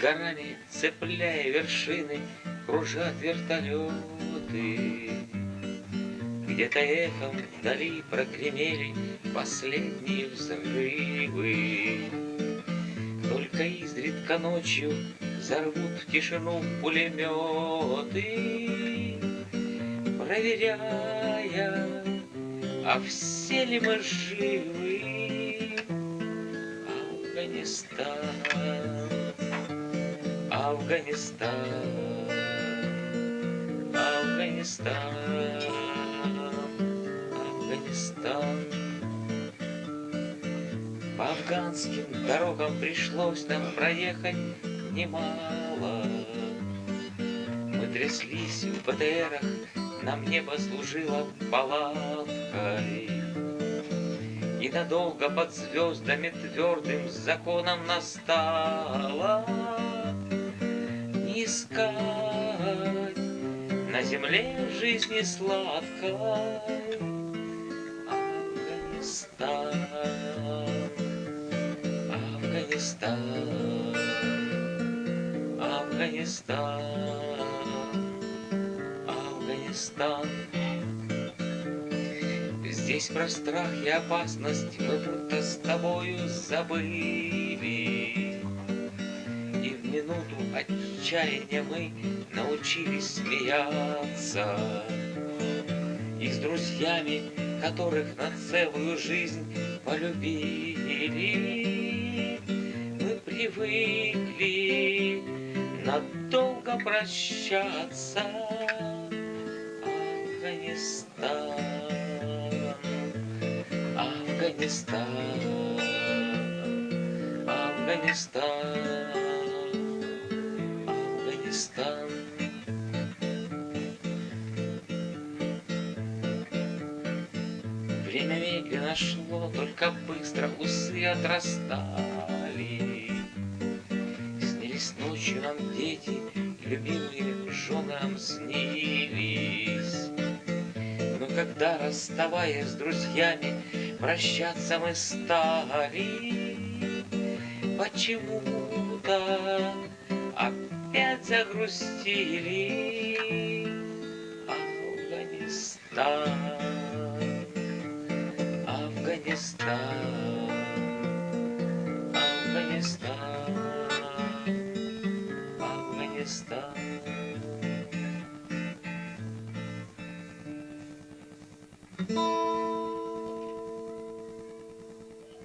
горами, цепляя вершины, Кружат вертолеты. Где-то эхом вдали прогремели Последние взрывы. Только изредка ночью Взорвут в тишину пулеметы, Проверяя, а все ли мы живы? Афганистан, Афганистан, Афганистан, Афганистан. По афганским дорогам пришлось нам проехать немало. Мы тряслись в БТРах, нам небо служило палаткой. И надолго под звездами твердым законом настало искать на земле жизни сладкой Афганистан, Афганистан, Афганистан, Афганистан. Здесь про страх и опасность мы будто с тобою забыли. И в минуту отчаяния мы научились смеяться. И с друзьями, которых на целую жизнь полюбили, мы привыкли надолго прощаться. Афганистан. Афганистан, Афганистан, Афганистан. Время медленно шло, только быстро усы отрастали. Снились ночью нам дети, любимые женам снились. Но когда, расставаясь с друзьями, Прощаться мы стали Почему-то загрустили Афганистан, Афганистан, Афганистан, Афганистан. You.